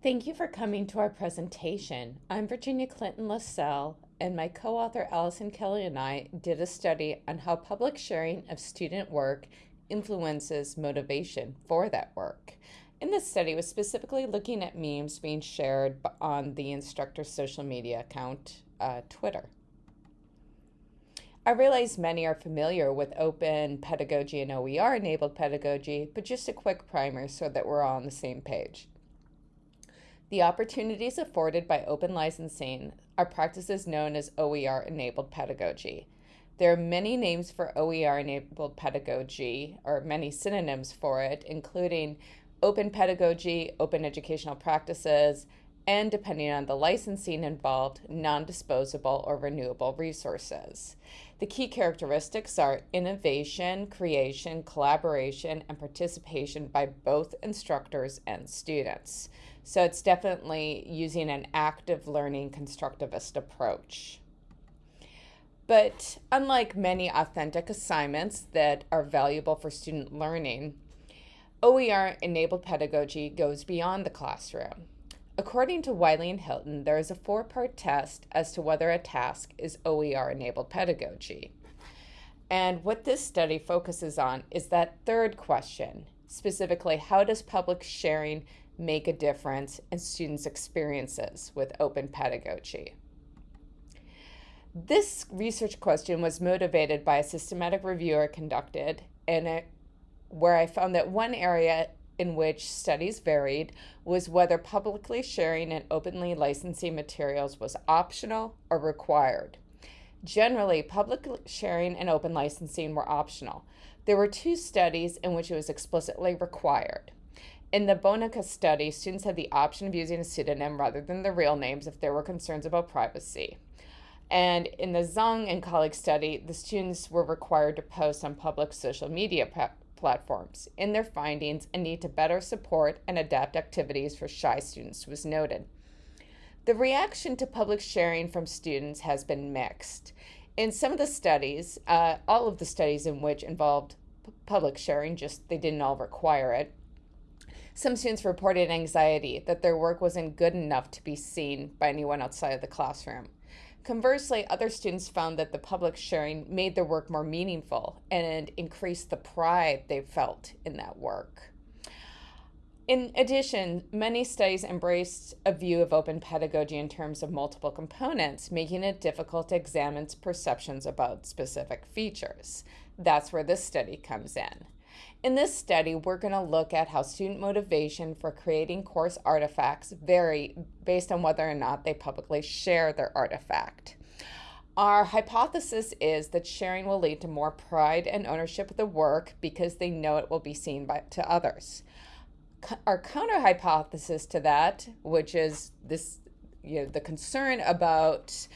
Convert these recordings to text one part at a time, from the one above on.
Thank you for coming to our presentation. I'm Virginia Clinton Lisell, and my co-author Allison Kelly and I did a study on how public sharing of student work influences motivation for that work. In this study, was specifically looking at memes being shared on the instructor's social media account, uh, Twitter. I realize many are familiar with open pedagogy and OER enabled pedagogy, but just a quick primer so that we're all on the same page. The opportunities afforded by open licensing are practices known as OER enabled pedagogy. There are many names for OER enabled pedagogy, or many synonyms for it, including open pedagogy, open educational practices, and depending on the licensing involved, non disposable or renewable resources. The key characteristics are innovation, creation, collaboration, and participation by both instructors and students. So it's definitely using an active learning constructivist approach. But unlike many authentic assignments that are valuable for student learning, OER enabled pedagogy goes beyond the classroom. According to Wiley and Hilton, there is a four part test as to whether a task is OER enabled pedagogy. And what this study focuses on is that third question specifically, how does public sharing make a difference in students' experiences with open pedagogy. This research question was motivated by a systematic review I conducted, and where I found that one area in which studies varied was whether publicly sharing and openly licensing materials was optional or required. Generally, public sharing and open licensing were optional. There were two studies in which it was explicitly required. In the Bonica study, students had the option of using a pseudonym rather than their real names if there were concerns about privacy. And in the Zhang and colleagues study, the students were required to post on public social media platforms. In their findings, a need to better support and adapt activities for shy students was noted. The reaction to public sharing from students has been mixed. In some of the studies, uh, all of the studies in which involved public sharing, just they didn't all require it, some students reported anxiety that their work wasn't good enough to be seen by anyone outside of the classroom. Conversely, other students found that the public sharing made their work more meaningful and increased the pride they felt in that work. In addition, many studies embraced a view of open pedagogy in terms of multiple components, making it difficult to examine perceptions about specific features. That's where this study comes in. In this study, we're going to look at how student motivation for creating course artifacts vary based on whether or not they publicly share their artifact. Our hypothesis is that sharing will lead to more pride and ownership of the work because they know it will be seen by, to others. Our counter hypothesis to that, which is this, you know, the concern about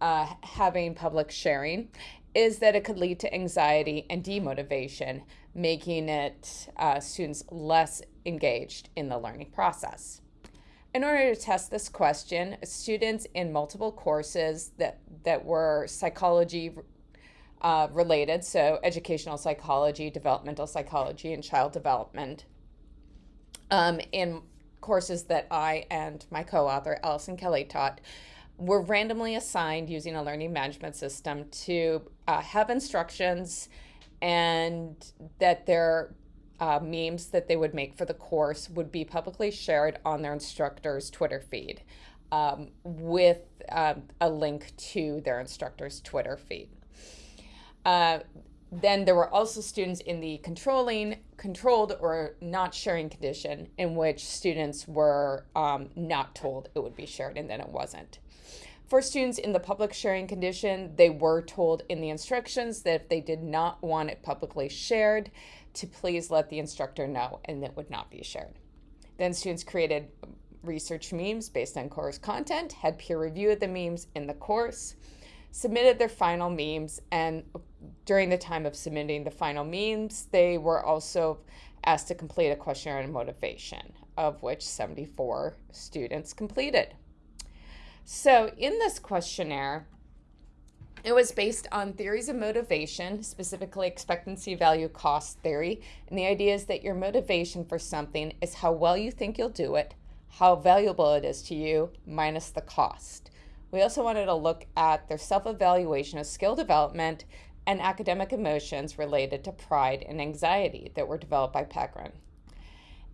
uh, having public sharing, is that it could lead to anxiety and demotivation making it uh, students less engaged in the learning process. In order to test this question, students in multiple courses that, that were psychology uh, related, so educational psychology, developmental psychology, and child development, um, in courses that I and my co-author, Allison Kelly, taught, were randomly assigned using a learning management system to uh, have instructions and that their uh, memes that they would make for the course would be publicly shared on their instructor's Twitter feed um, with um, a link to their instructor's Twitter feed. Uh, then there were also students in the controlling, controlled or not sharing condition in which students were um, not told it would be shared and then it wasn't. For students in the public sharing condition, they were told in the instructions that if they did not want it publicly shared, to please let the instructor know and it would not be shared. Then students created research memes based on course content, had peer review of the memes in the course, submitted their final memes, and during the time of submitting the final memes, they were also asked to complete a questionnaire on motivation, of which 74 students completed. So in this questionnaire, it was based on theories of motivation, specifically expectancy value cost theory. And the idea is that your motivation for something is how well you think you'll do it, how valuable it is to you minus the cost. We also wanted to look at their self evaluation of skill development and academic emotions related to pride and anxiety that were developed by Pekrun.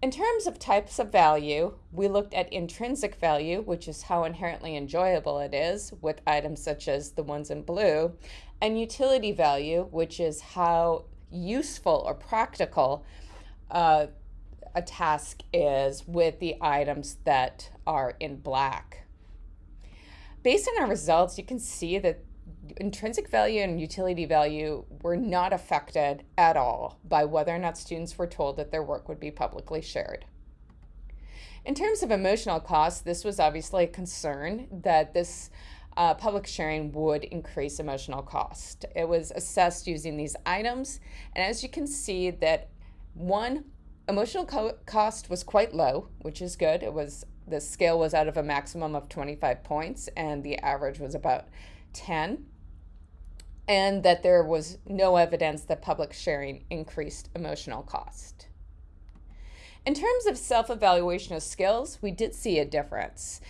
In terms of types of value, we looked at intrinsic value, which is how inherently enjoyable it is, with items such as the ones in blue, and utility value, which is how useful or practical uh, a task is with the items that are in black. Based on our results, you can see that intrinsic value and utility value were not affected at all by whether or not students were told that their work would be publicly shared. In terms of emotional costs, this was obviously a concern that this uh, public sharing would increase emotional cost. It was assessed using these items, and as you can see that one, emotional co cost was quite low, which is good. It was the scale was out of a maximum of 25 points, and the average was about 10 and that there was no evidence that public sharing increased emotional cost. In terms of self evaluation of skills, we did see a difference.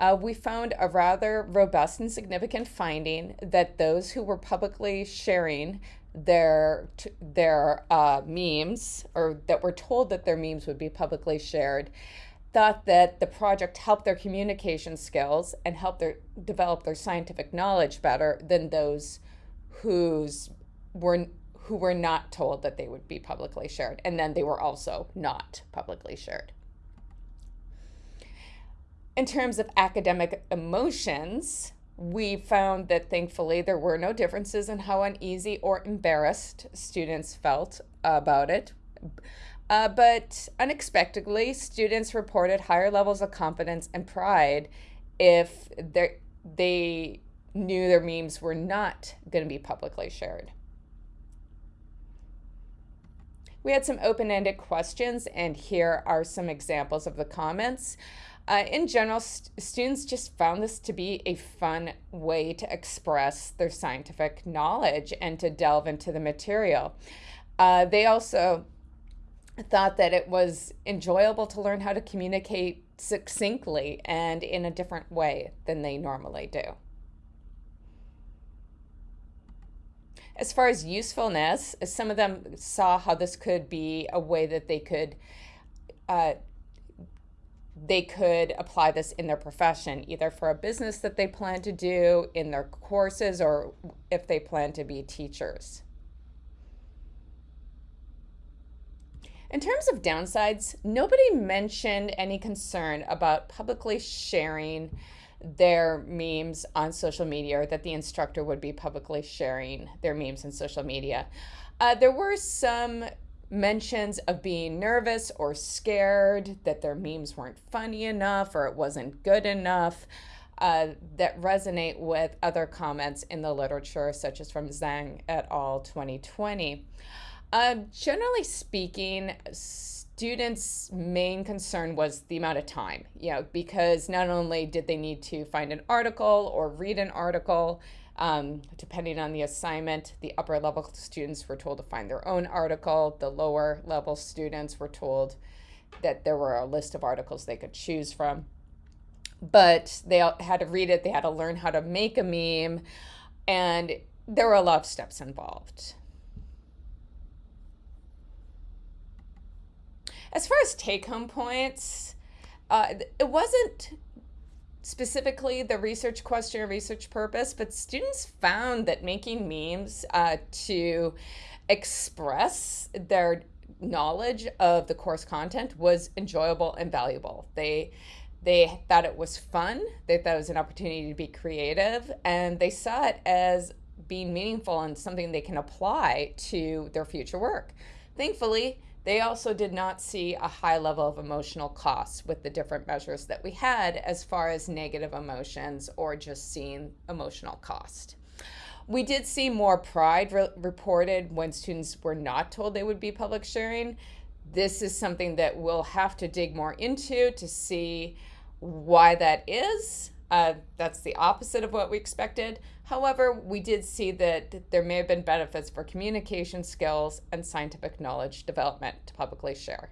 Uh, we found a rather robust and significant finding that those who were publicly sharing their their uh, memes or that were told that their memes would be publicly shared thought that the project helped their communication skills and helped their develop their scientific knowledge better than those who's were who were not told that they would be publicly shared, and then they were also not publicly shared. In terms of academic emotions, we found that thankfully there were no differences in how uneasy or embarrassed students felt about it. Uh, but unexpectedly, students reported higher levels of confidence and pride if they knew their memes were not going to be publicly shared. We had some open ended questions, and here are some examples of the comments. Uh, in general, st students just found this to be a fun way to express their scientific knowledge and to delve into the material. Uh, they also thought that it was enjoyable to learn how to communicate succinctly and in a different way than they normally do. As far as usefulness, some of them saw how this could be a way that they could uh, they could apply this in their profession, either for a business that they plan to do, in their courses, or if they plan to be teachers. In terms of downsides, nobody mentioned any concern about publicly sharing their memes on social media or that the instructor would be publicly sharing their memes on social media. Uh, there were some mentions of being nervous or scared that their memes weren't funny enough or it wasn't good enough uh, that resonate with other comments in the literature, such as from Zhang et al. 2020. Uh, generally speaking, students' main concern was the amount of time, you know, because not only did they need to find an article or read an article, um, depending on the assignment, the upper level students were told to find their own article. The lower level students were told that there were a list of articles they could choose from. But they had to read it, they had to learn how to make a meme, and there were a lot of steps involved. As far as take home points, uh, it wasn't specifically the research question or research purpose, but students found that making memes uh, to express their knowledge of the course content was enjoyable and valuable. They they thought it was fun. They thought it was an opportunity to be creative, and they saw it as being meaningful and something they can apply to their future work. Thankfully, they also did not see a high level of emotional costs with the different measures that we had as far as negative emotions or just seeing emotional cost. We did see more pride re reported when students were not told they would be public sharing. This is something that we'll have to dig more into to see why that is. Uh, that's the opposite of what we expected. However, we did see that there may have been benefits for communication skills and scientific knowledge development to publicly share.